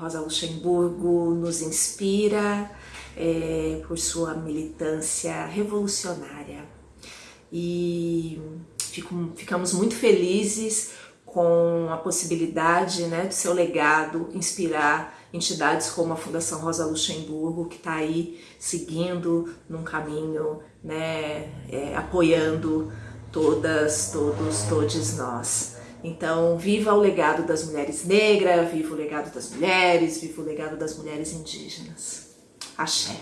Rosa Luxemburgo nos inspira é, por sua militância revolucionária. E fico, ficamos muito felizes com a possibilidade né, do seu legado inspirar entidades como a Fundação Rosa Luxemburgo, que está aí seguindo num caminho, né, é, apoiando todas, todos, todos nós. Então, viva o legado das mulheres negras, viva o legado das mulheres, viva o legado das mulheres indígenas. Axé.